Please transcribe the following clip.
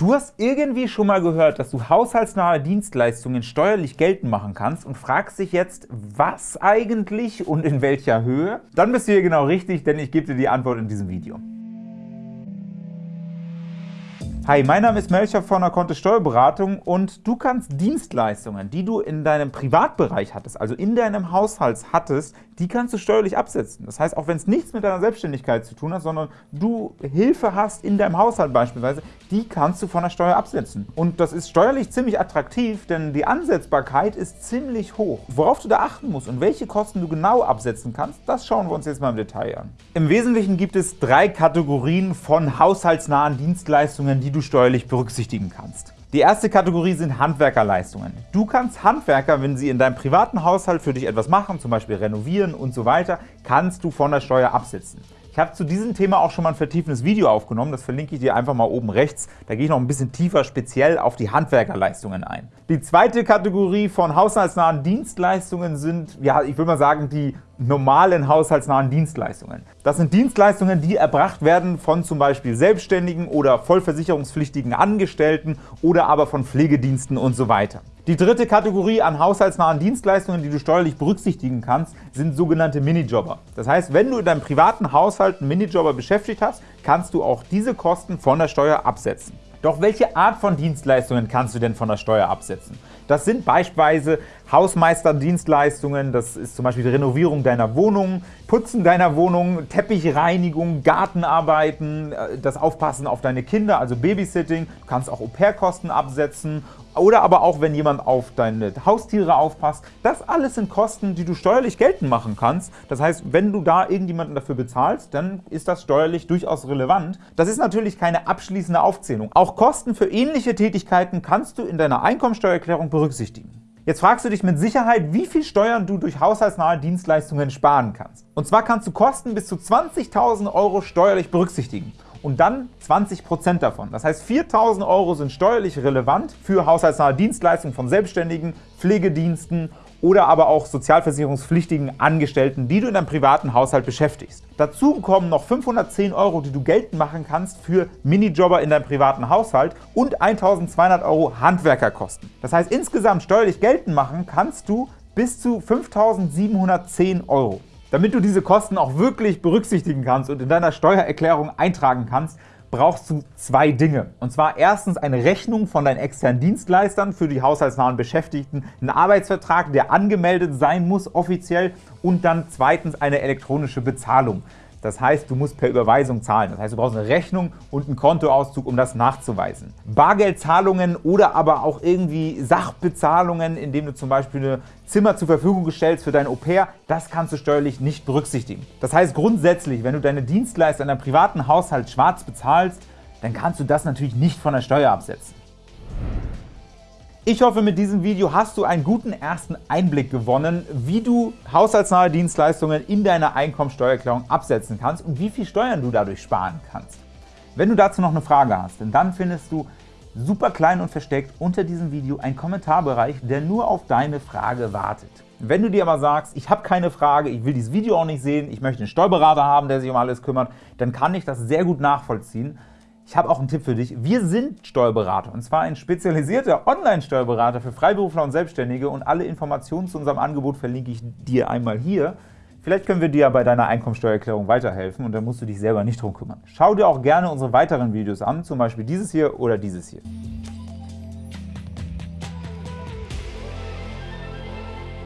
Du hast irgendwie schon mal gehört, dass du haushaltsnahe Dienstleistungen steuerlich geltend machen kannst und fragst dich jetzt, was eigentlich und in welcher Höhe? Dann bist du hier genau richtig, denn ich gebe dir die Antwort in diesem Video. Hi, mein Name ist Melcher von der Kontist Steuerberatung und du kannst Dienstleistungen, die du in deinem Privatbereich hattest, also in deinem Haushalt hattest, die kannst du steuerlich absetzen. Das heißt, auch wenn es nichts mit deiner Selbstständigkeit zu tun hat, sondern du Hilfe hast in deinem Haushalt beispielsweise, die kannst du von der Steuer absetzen. Und das ist steuerlich ziemlich attraktiv, denn die Ansetzbarkeit ist ziemlich hoch. Worauf du da achten musst und welche Kosten du genau absetzen kannst, das schauen wir uns jetzt mal im Detail an. Im Wesentlichen gibt es drei Kategorien von haushaltsnahen Dienstleistungen, die du steuerlich berücksichtigen kannst. Die erste Kategorie sind Handwerkerleistungen. Du kannst Handwerker, wenn sie in deinem privaten Haushalt für dich etwas machen, zum Beispiel renovieren und so weiter, kannst du von der Steuer absetzen. Ich habe zu diesem Thema auch schon mal ein vertiefendes Video aufgenommen, das verlinke ich dir einfach mal oben rechts. Da gehe ich noch ein bisschen tiefer speziell auf die Handwerkerleistungen ein. Die zweite Kategorie von haushaltsnahen Dienstleistungen sind, ja, ich würde mal sagen, die normalen haushaltsnahen Dienstleistungen. Das sind Dienstleistungen, die erbracht werden von zum Beispiel Selbstständigen oder vollversicherungspflichtigen Angestellten oder aber von Pflegediensten und so weiter. Die dritte Kategorie an haushaltsnahen Dienstleistungen, die du steuerlich berücksichtigen kannst, sind sogenannte Minijobber. Das heißt, wenn du in deinem privaten Haushalt einen Minijobber beschäftigt hast, kannst du auch diese Kosten von der Steuer absetzen. Doch welche Art von Dienstleistungen kannst du denn von der Steuer absetzen? Das sind beispielsweise Hausmeisterdienstleistungen, das ist zum Beispiel die Renovierung deiner Wohnung, Putzen deiner Wohnung, Teppichreinigung, Gartenarbeiten, äh, das Aufpassen auf deine Kinder, also Babysitting. Du kannst auch Au-pair-Kosten absetzen oder aber auch, wenn jemand auf deine Haustiere aufpasst. Das alles sind Kosten, die du steuerlich geltend machen kannst. Das heißt, wenn du da irgendjemanden dafür bezahlst, dann ist das steuerlich durchaus relevant. Das ist natürlich keine abschließende Aufzählung. Auch Kosten für ähnliche Tätigkeiten kannst du in deiner Einkommensteuererklärung berücksichtigen. Jetzt fragst du dich mit Sicherheit, wie viel Steuern du durch haushaltsnahe Dienstleistungen sparen kannst. Und zwar kannst du Kosten bis zu 20.000 € steuerlich berücksichtigen und dann 20% davon. Das heißt, 4.000 € sind steuerlich relevant für haushaltsnahe Dienstleistungen von Selbstständigen, Pflegediensten oder aber auch sozialversicherungspflichtigen Angestellten, die du in deinem privaten Haushalt beschäftigst. Dazu kommen noch 510 € die du geltend machen kannst für Minijobber in deinem privaten Haushalt und 1.200 € Handwerkerkosten. Das heißt, insgesamt steuerlich geltend machen kannst du bis zu 5.710 €. Damit du diese Kosten auch wirklich berücksichtigen kannst und in deiner Steuererklärung eintragen kannst, brauchst du zwei Dinge. Und zwar erstens eine Rechnung von deinen externen Dienstleistern für die haushaltsnahen Beschäftigten, einen Arbeitsvertrag, der angemeldet sein muss offiziell und dann zweitens eine elektronische Bezahlung. Das heißt, du musst per Überweisung zahlen. Das heißt, du brauchst eine Rechnung und einen Kontoauszug, um das nachzuweisen. Bargeldzahlungen oder aber auch irgendwie Sachbezahlungen, indem du zum Beispiel ein Zimmer zur Verfügung stellst für dein Au-pair, das kannst du steuerlich nicht berücksichtigen. Das heißt grundsätzlich, wenn du deine Dienstleister in deinem privaten Haushalt schwarz bezahlst, dann kannst du das natürlich nicht von der Steuer absetzen. Ich hoffe, mit diesem Video hast du einen guten ersten Einblick gewonnen, wie du haushaltsnahe Dienstleistungen in deiner Einkommensteuererklärung absetzen kannst und wie viel Steuern du dadurch sparen kannst. Wenn du dazu noch eine Frage hast, dann findest du super klein und versteckt unter diesem Video einen Kommentarbereich, der nur auf deine Frage wartet. Wenn du dir aber sagst, ich habe keine Frage, ich will dieses Video auch nicht sehen, ich möchte einen Steuerberater haben, der sich um alles kümmert, dann kann ich das sehr gut nachvollziehen. Ich habe auch einen Tipp für dich. Wir sind Steuerberater und zwar ein spezialisierter Online-Steuerberater für Freiberufler und Selbstständige und alle Informationen zu unserem Angebot verlinke ich dir einmal hier. Vielleicht können wir dir bei deiner Einkommensteuererklärung weiterhelfen und dann musst du dich selber nicht drum kümmern. Schau dir auch gerne unsere weiteren Videos an, zum Beispiel dieses hier oder dieses hier.